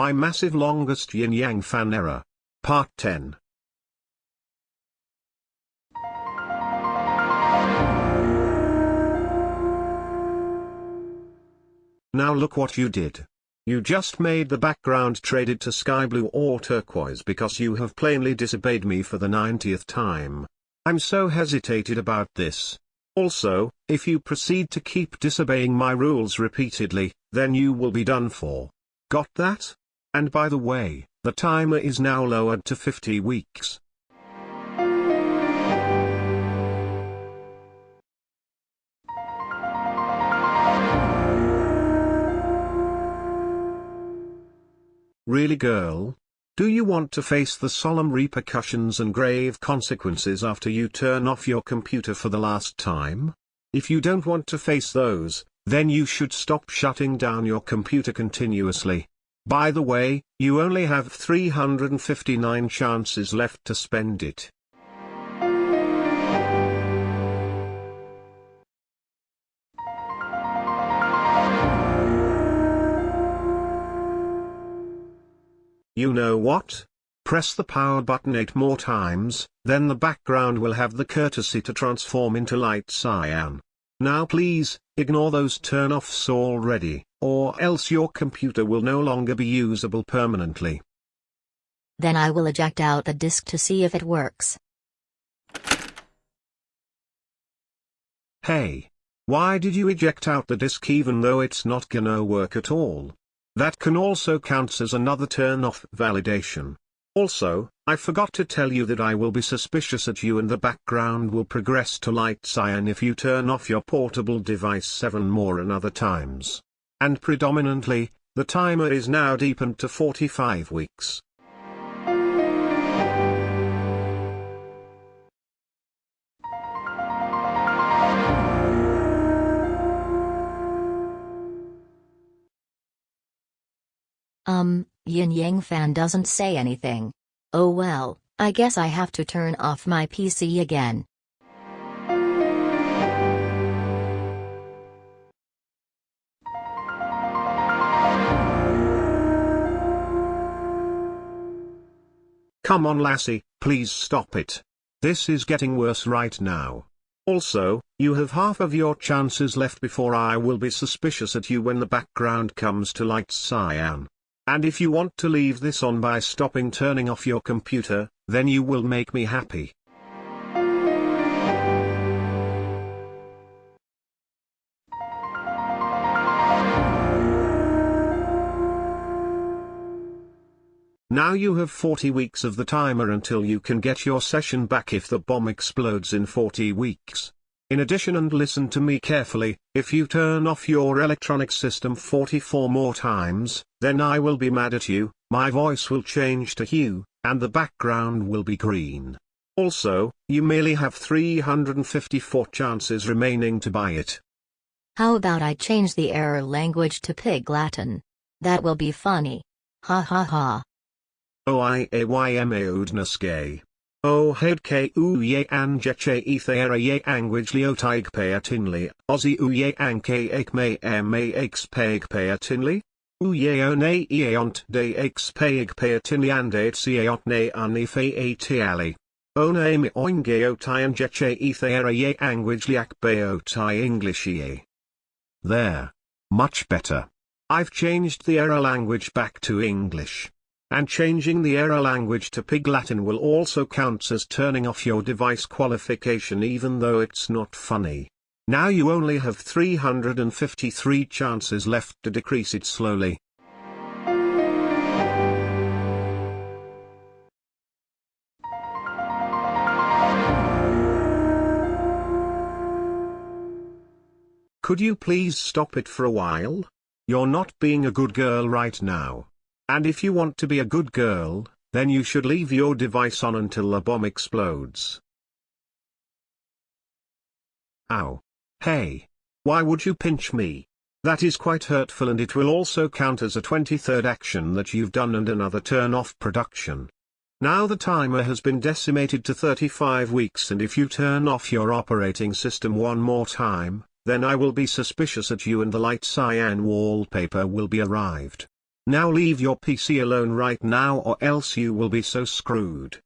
My massive longest yin yang fan error. Part 10. Now look what you did. You just made the background traded to sky blue or turquoise because you have plainly disobeyed me for the 90th time. I'm so hesitated about this. Also, if you proceed to keep disobeying my rules repeatedly, then you will be done for. Got that? And by the way, the timer is now lowered to 50 weeks. Really girl? Do you want to face the solemn repercussions and grave consequences after you turn off your computer for the last time? If you don't want to face those, then you should stop shutting down your computer continuously. By the way, you only have 359 chances left to spend it. You know what? Press the power button 8 more times, then the background will have the courtesy to transform into light cyan. Now please, ignore those turn-offs already, or else your computer will no longer be usable permanently. Then I will eject out the disk to see if it works. Hey! Why did you eject out the disk even though it's not gonna work at all? That can also count as another turn-off validation. Also, I forgot to tell you that I will be suspicious at you and the background will progress to light cyan if you turn off your portable device 7 more another times. And predominantly, the timer is now deepened to 45 weeks. Um, Yin Yang fan doesn't say anything. Oh well, I guess I have to turn off my PC again. Come on lassie, please stop it. This is getting worse right now. Also, you have half of your chances left before I will be suspicious at you when the background comes to light cyan. And if you want to leave this on by stopping turning off your computer, then you will make me happy. Now you have 40 weeks of the timer until you can get your session back if the bomb explodes in 40 weeks. In addition and listen to me carefully, if you turn off your electronic system 44 more times, then I will be mad at you, my voice will change to hue, and the background will be green. Also, you merely have 354 chances remaining to buy it. How about I change the error language to Pig Latin? That will be funny. Ha ha ha. O i a y m a udnaske. O head k u ye an jeche ethera ye anguage leo tig peatinli, ozi u ye an ke ek me m a x peg peatinli? U ye o ne eont de x peg peatinli and et eont ne ani fe atiali. O ne me oinge o ti an jeche ethera ye anguage liak beo ti English ye. There. Much better. I've changed the error language back to English. And changing the error language to Pig Latin will also count as turning off your device qualification even though it's not funny. Now you only have 353 chances left to decrease it slowly. Could you please stop it for a while? You're not being a good girl right now. And if you want to be a good girl, then you should leave your device on until the bomb explodes. Ow. Hey. Why would you pinch me? That is quite hurtful and it will also count as a 23rd action that you've done and another turn off production. Now the timer has been decimated to 35 weeks and if you turn off your operating system one more time, then I will be suspicious at you and the light cyan wallpaper will be arrived. Now leave your PC alone right now or else you will be so screwed.